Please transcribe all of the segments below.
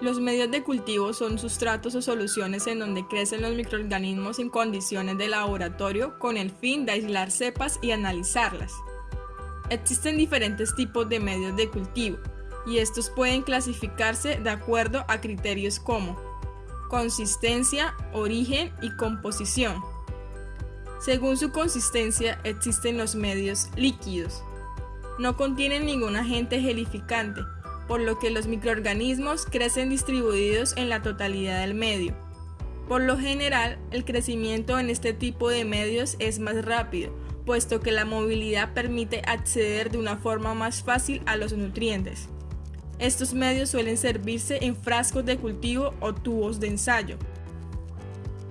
Los medios de cultivo son sustratos o soluciones en donde crecen los microorganismos en condiciones de laboratorio con el fin de aislar cepas y analizarlas. Existen diferentes tipos de medios de cultivo y estos pueden clasificarse de acuerdo a criterios como consistencia, origen y composición. Según su consistencia existen los medios líquidos. No contienen ningún agente gelificante, por lo que los microorganismos crecen distribuidos en la totalidad del medio. Por lo general, el crecimiento en este tipo de medios es más rápido, puesto que la movilidad permite acceder de una forma más fácil a los nutrientes. Estos medios suelen servirse en frascos de cultivo o tubos de ensayo.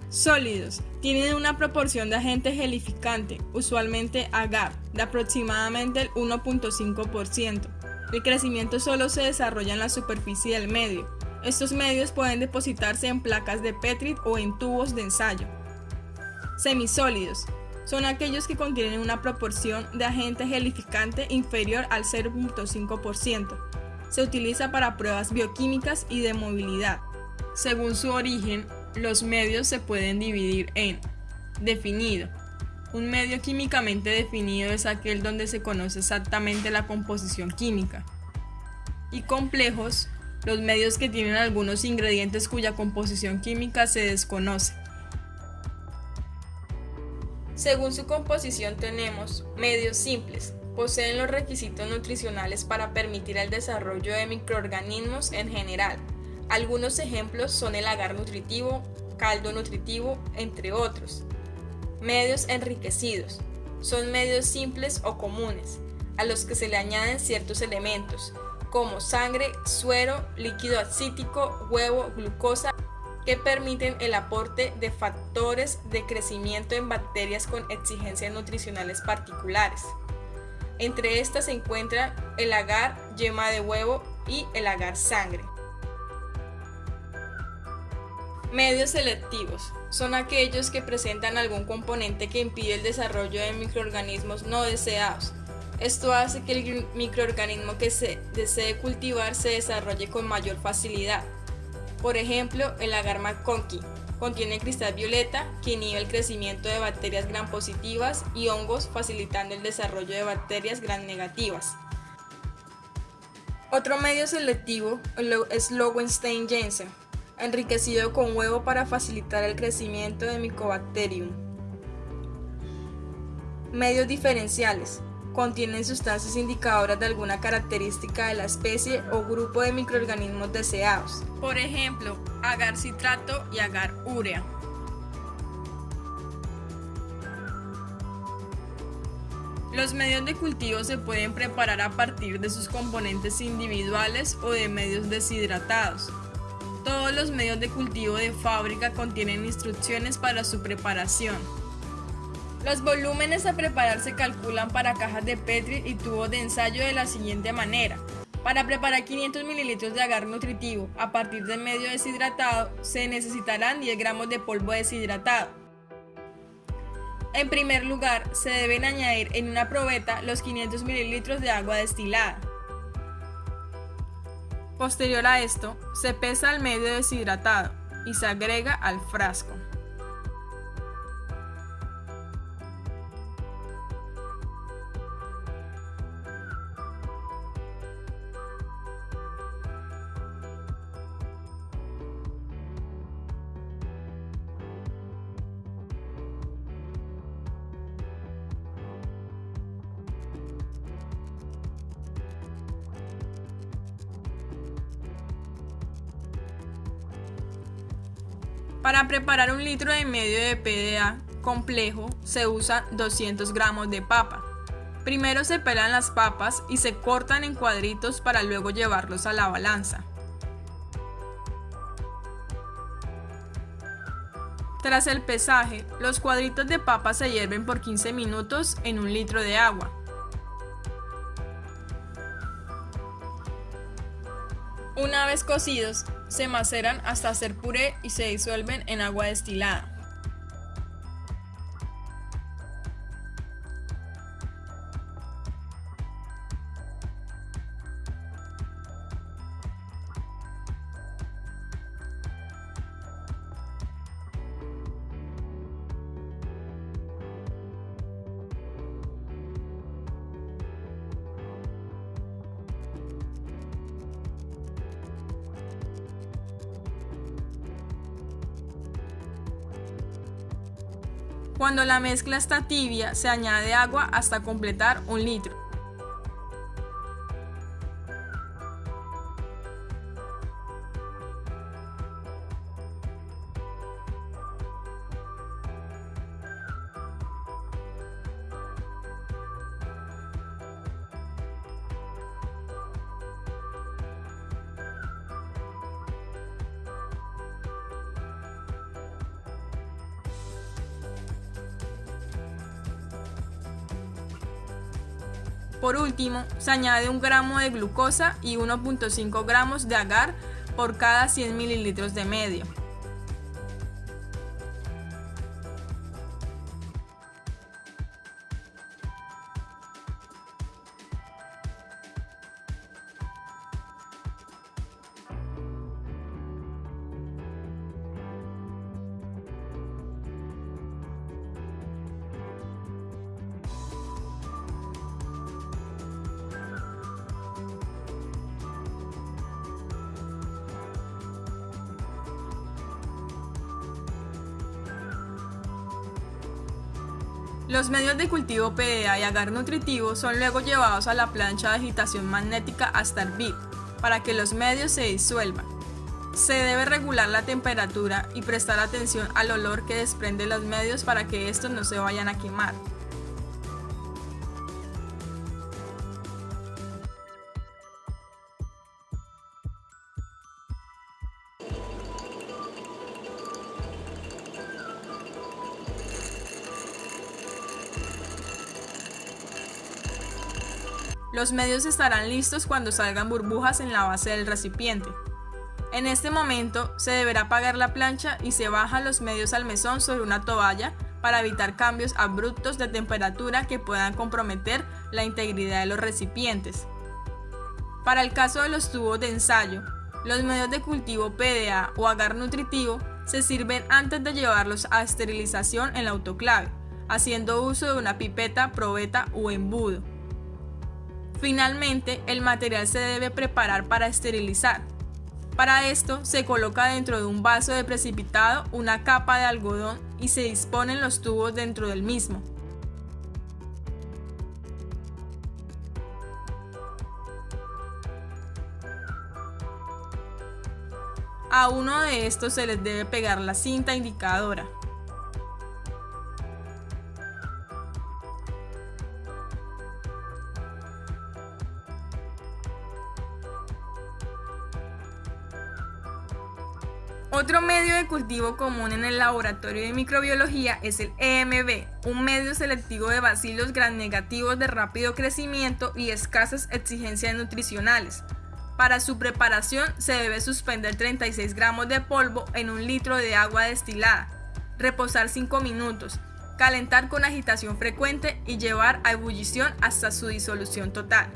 Sólidos. Tienen una proporción de agente gelificante, usualmente agar, de aproximadamente el 1.5%. El crecimiento solo se desarrolla en la superficie del medio. Estos medios pueden depositarse en placas de Petri o en tubos de ensayo. Semisólidos. Son aquellos que contienen una proporción de agente gelificante inferior al 0.5%. Se utiliza para pruebas bioquímicas y de movilidad. Según su origen, los medios se pueden dividir en definido, un medio químicamente definido es aquel donde se conoce exactamente la composición química. Y complejos, los medios que tienen algunos ingredientes cuya composición química se desconoce. Según su composición tenemos medios simples, poseen los requisitos nutricionales para permitir el desarrollo de microorganismos en general. Algunos ejemplos son el agar nutritivo, caldo nutritivo, entre otros. Medios enriquecidos. Son medios simples o comunes, a los que se le añaden ciertos elementos, como sangre, suero, líquido acítico, huevo, glucosa, que permiten el aporte de factores de crecimiento en bacterias con exigencias nutricionales particulares. Entre estas se encuentran el agar yema de huevo y el agar sangre. Medios selectivos son aquellos que presentan algún componente que impide el desarrollo de microorganismos no deseados. Esto hace que el microorganismo que se desee cultivar se desarrolle con mayor facilidad. Por ejemplo, el agar McConkey contiene cristal violeta que inhibe el crecimiento de bacterias gram positivas y hongos facilitando el desarrollo de bacterias gram negativas. Otro medio selectivo es Lowenstein-Jensen, enriquecido con huevo para facilitar el crecimiento de Mycobacterium. Medios diferenciales. Contienen sustancias indicadoras de alguna característica de la especie o grupo de microorganismos deseados. Por ejemplo, agar citrato y agar urea. Los medios de cultivo se pueden preparar a partir de sus componentes individuales o de medios deshidratados. Todos los medios de cultivo de fábrica contienen instrucciones para su preparación. Los volúmenes a preparar se calculan para cajas de Petri y tubos de ensayo de la siguiente manera. Para preparar 500 ml de agar nutritivo a partir de medio deshidratado, se necesitarán 10 gramos de polvo deshidratado. En primer lugar, se deben añadir en una probeta los 500 ml de agua destilada. Posterior a esto, se pesa el medio deshidratado y se agrega al frasco. Para preparar un litro y medio de PDA complejo se usa 200 gramos de papa. Primero se pelan las papas y se cortan en cuadritos para luego llevarlos a la balanza. Tras el pesaje, los cuadritos de papa se hierven por 15 minutos en un litro de agua. Una vez cocidos, se maceran hasta hacer puré y se disuelven en agua destilada. Cuando la mezcla está tibia, se añade agua hasta completar un litro. Por último, se añade un gramo de glucosa y 1.5 gramos de agar por cada 100 mililitros de medio. Los medios de cultivo PDA y agar nutritivo son luego llevados a la plancha de agitación magnética hasta hervir, para que los medios se disuelvan. Se debe regular la temperatura y prestar atención al olor que desprende los medios para que estos no se vayan a quemar. Los medios estarán listos cuando salgan burbujas en la base del recipiente. En este momento se deberá apagar la plancha y se bajan los medios al mesón sobre una toalla para evitar cambios abruptos de temperatura que puedan comprometer la integridad de los recipientes. Para el caso de los tubos de ensayo, los medios de cultivo PDA o agar nutritivo se sirven antes de llevarlos a esterilización en la autoclave, haciendo uso de una pipeta, probeta o embudo. Finalmente, el material se debe preparar para esterilizar. Para esto, se coloca dentro de un vaso de precipitado una capa de algodón y se disponen los tubos dentro del mismo. A uno de estos se les debe pegar la cinta indicadora. Otro medio de cultivo común en el laboratorio de microbiología es el EMB, un medio selectivo de bacilos gran negativos de rápido crecimiento y escasas exigencias nutricionales. Para su preparación se debe suspender 36 gramos de polvo en un litro de agua destilada, reposar 5 minutos, calentar con agitación frecuente y llevar a ebullición hasta su disolución total.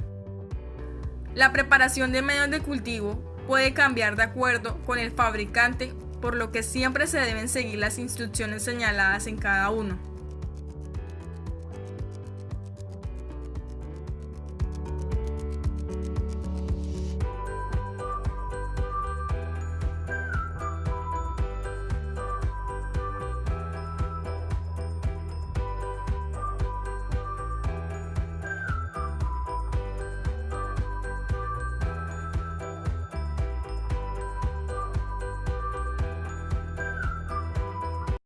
La preparación de medios de cultivo puede cambiar de acuerdo con el fabricante, por lo que siempre se deben seguir las instrucciones señaladas en cada uno.